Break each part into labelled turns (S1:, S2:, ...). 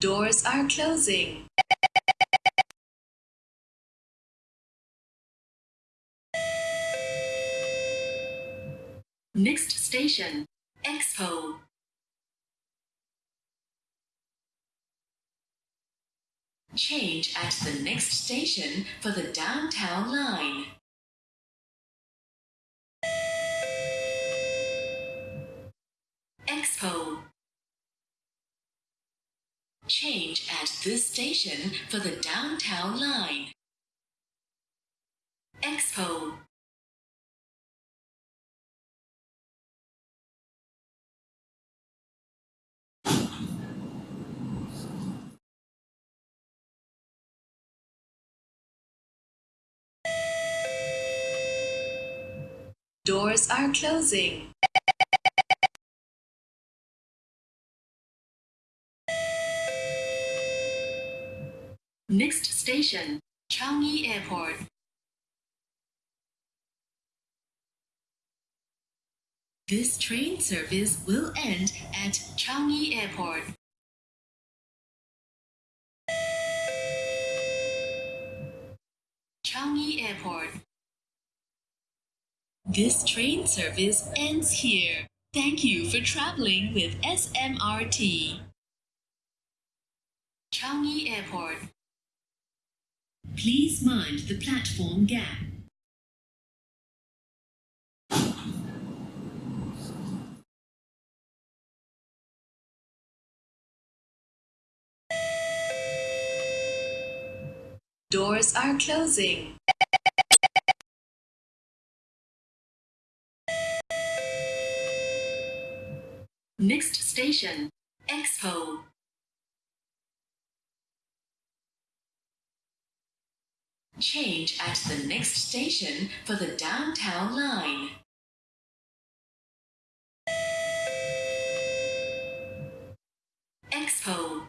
S1: Doors are closing. Next station, Expo. Change at the next station for the downtown line. Change at this station for the downtown line. Expo. Doors are closing. Next station, Changi Airport. This train service will end at Changi Airport. Changi Airport. This train service ends here. Thank you for traveling with SMRT. Changi Airport. Please mind the platform gap. Doors are closing. Next station, Expo. Change at the next station for the downtown line. Expo.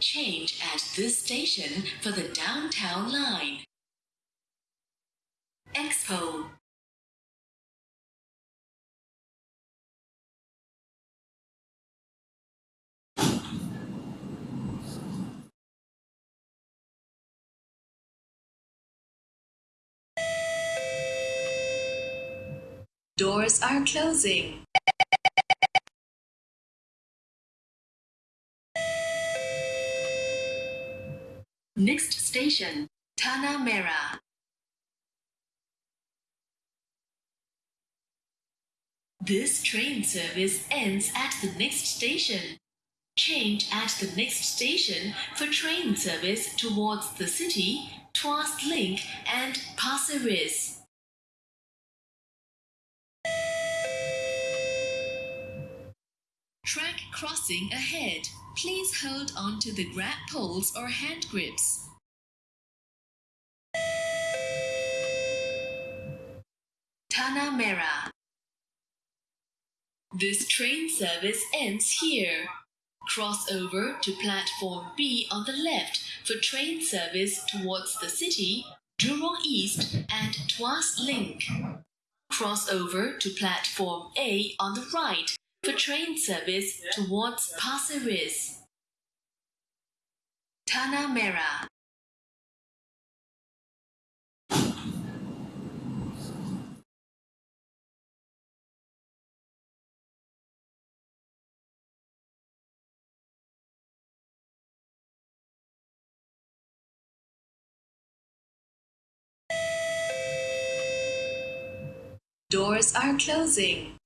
S1: Change at this station for the downtown line. Expo. Doors are closing. Next station, Tanah Merah. This train service ends at the next station. Change at the next station for train service towards the city, Tuas Link and Pasir Ris. Crossing ahead. Please hold on to the grab poles or hand grips. Tanah Merah. This train service ends here. Cross over to platform B on the left for train service towards the city, Jurong East and Tuas Link. Cross over to platform A on the right for train service towards Pasir Ris. Tanah Merah. Doors are closing.